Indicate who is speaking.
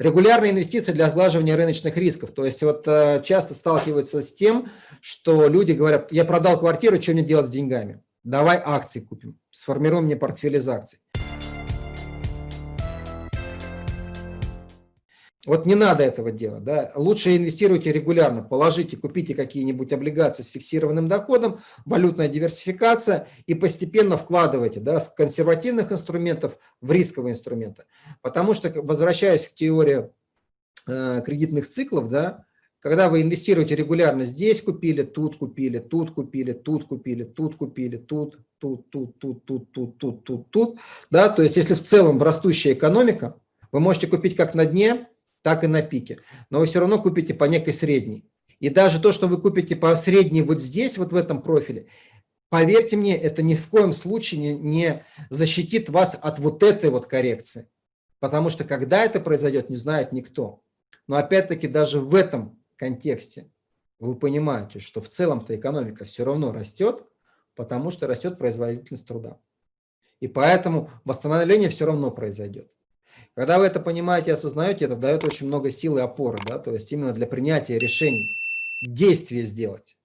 Speaker 1: Регулярные инвестиции для сглаживания рыночных рисков. То есть вот э, часто сталкиваются с тем, что люди говорят, я продал квартиру, что мне делать с деньгами? Давай акции купим, сформируем мне портфель из акций. Вот не надо этого делать. Да? Лучше инвестируйте регулярно, положите, купите какие-нибудь облигации с фиксированным доходом, валютная диверсификация и постепенно вкладывайте да, с консервативных инструментов в рисковые инструменты. Потому что, возвращаясь к теории э, кредитных циклов, да, когда вы инвестируете регулярно, здесь купили, тут купили, тут купили, тут купили, тут купили, тут, тут, тут, тут, тут, тут, тут, тут, тут, да, то есть если в целом растущая экономика, вы можете купить как на дне, так и на пике. Но вы все равно купите по некой средней. И даже то, что вы купите по средней вот здесь, вот в этом профиле, поверьте мне, это ни в коем случае не, не защитит вас от вот этой вот коррекции. Потому что когда это произойдет, не знает никто. Но опять-таки даже в этом контексте вы понимаете, что в целом-то экономика все равно растет, потому что растет производительность труда. И поэтому восстановление все равно произойдет. Когда вы это понимаете и осознаете, это дает очень много сил и опоры, да, то есть именно для принятия решений, действия сделать.